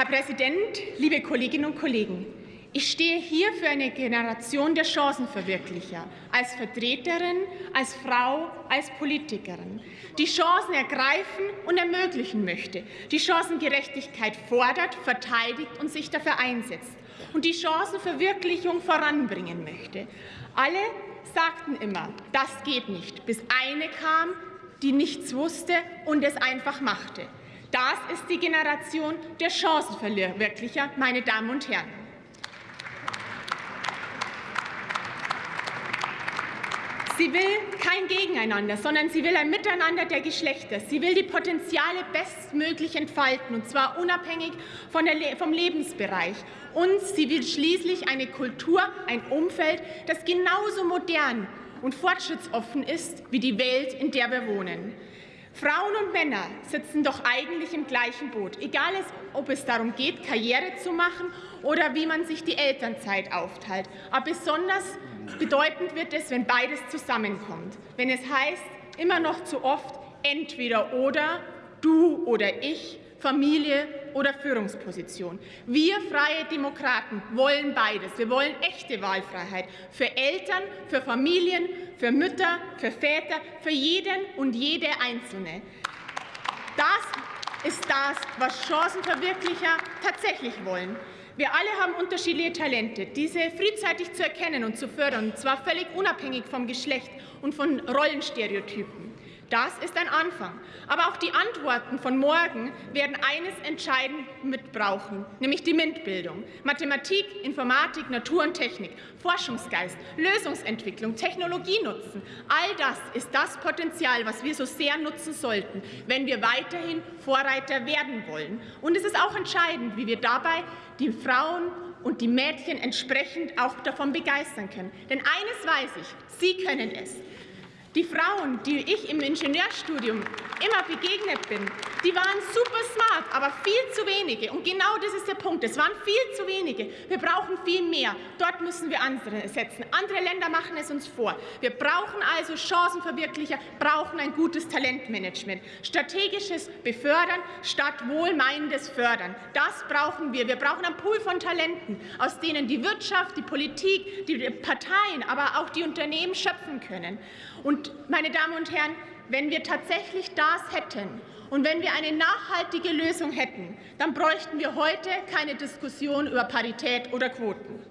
Herr Präsident, liebe Kolleginnen und Kollegen! Ich stehe hier für eine Generation der Chancenverwirklicher, als Vertreterin, als Frau, als Politikerin, die Chancen ergreifen und ermöglichen möchte, die Chancengerechtigkeit fordert, verteidigt und sich dafür einsetzt und die Chancenverwirklichung voranbringen möchte. Alle sagten immer, das geht nicht, bis eine kam, die nichts wusste und es einfach machte. Das ist die Generation der Chancenverwirklicher, meine Damen und Herren. Sie will kein Gegeneinander, sondern sie will ein Miteinander der Geschlechter. Sie will die Potenziale bestmöglich entfalten, und zwar unabhängig der, vom Lebensbereich. Und sie will schließlich eine Kultur, ein Umfeld, das genauso modern und fortschrittsoffen ist wie die Welt, in der wir wohnen. Frauen und Männer sitzen doch eigentlich im gleichen Boot, egal ob es darum geht, Karriere zu machen oder wie man sich die Elternzeit aufteilt. Aber besonders Bedeutend wird es, wenn beides zusammenkommt, wenn es heißt, immer noch zu oft entweder oder, du oder ich, Familie oder Führungsposition. Wir Freie Demokraten wollen beides. Wir wollen echte Wahlfreiheit für Eltern, für Familien, für Mütter, für Väter, für jeden und jede Einzelne. Das ist das, was Chancenverwirklicher tatsächlich wollen. Wir alle haben unterschiedliche Talente. Diese frühzeitig zu erkennen und zu fördern, und zwar völlig unabhängig vom Geschlecht und von Rollenstereotypen. Das ist ein Anfang. Aber auch die Antworten von morgen werden eines entscheidend mitbrauchen, nämlich die MINT-Bildung. Mathematik, Informatik, Natur und Technik, Forschungsgeist, Lösungsentwicklung, Technologie nutzen. All das ist das Potenzial, was wir so sehr nutzen sollten, wenn wir weiterhin Vorreiter werden wollen. Und es ist auch entscheidend, wie wir dabei die Frauen und die Mädchen entsprechend auch davon begeistern können. Denn eines weiß ich, sie können es. Die Frauen, die ich im Ingenieurstudium immer begegnet bin, die waren super smart, aber viel zu wenige. Und genau das ist der Punkt. Es waren viel zu wenige. Wir brauchen viel mehr. Dort müssen wir andere setzen. Andere Länder machen es uns vor. Wir brauchen also Chancenverwirklicher, brauchen ein gutes Talentmanagement. Strategisches Befördern statt wohlmeinendes Fördern. Das brauchen wir. Wir brauchen einen Pool von Talenten, aus denen die Wirtschaft, die Politik, die Parteien, aber auch die Unternehmen schöpfen können. Und, meine Damen und Herren, wenn wir tatsächlich das hätten und wenn wir eine nachhaltige Lösung hätten, dann bräuchten wir heute keine Diskussion über Parität oder Quoten.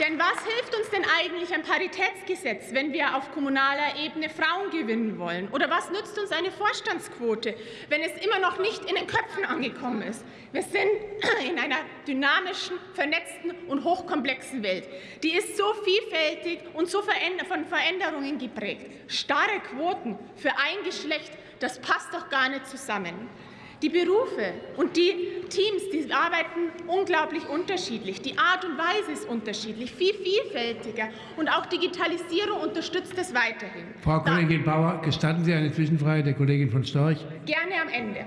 Denn was hilft uns denn eigentlich ein Paritätsgesetz, wenn wir auf kommunaler Ebene Frauen gewinnen wollen? Oder was nützt uns eine Vorstandsquote, wenn es immer noch nicht in den Köpfen angekommen ist? Wir sind in einer dynamischen, vernetzten und hochkomplexen Welt. Die ist so vielfältig und so von Veränderungen geprägt. Starre Quoten für ein Geschlecht, das passt doch gar nicht zusammen. Die Berufe und die Teams, die arbeiten unglaublich unterschiedlich. Die Art und Weise ist unterschiedlich, viel vielfältiger. Und auch Digitalisierung unterstützt es weiterhin. Frau Kollegin Bauer, gestatten Sie eine Zwischenfrage der Kollegin von Storch? Gerne am Ende.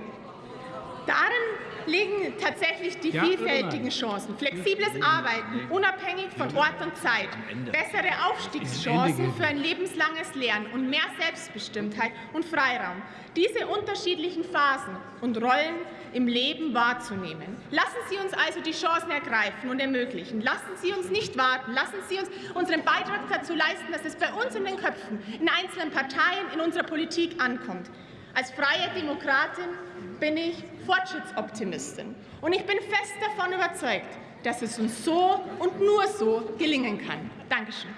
Darin liegen tatsächlich die ja, vielfältigen Chancen. Flexibles Arbeiten, unabhängig von Ort und Zeit, bessere Aufstiegschancen für ein lebenslanges Lernen und mehr Selbstbestimmtheit und Freiraum. Diese unterschiedlichen Phasen und Rollen im Leben wahrzunehmen. Lassen Sie uns also die Chancen ergreifen und ermöglichen. Lassen Sie uns nicht warten. Lassen Sie uns unseren Beitrag dazu leisten, dass es bei uns in den Köpfen, in einzelnen Parteien, in unserer Politik ankommt. Als freie Demokratin bin ich Fortschrittsoptimistin. Und ich bin fest davon überzeugt, dass es uns so und nur so gelingen kann. Dankeschön.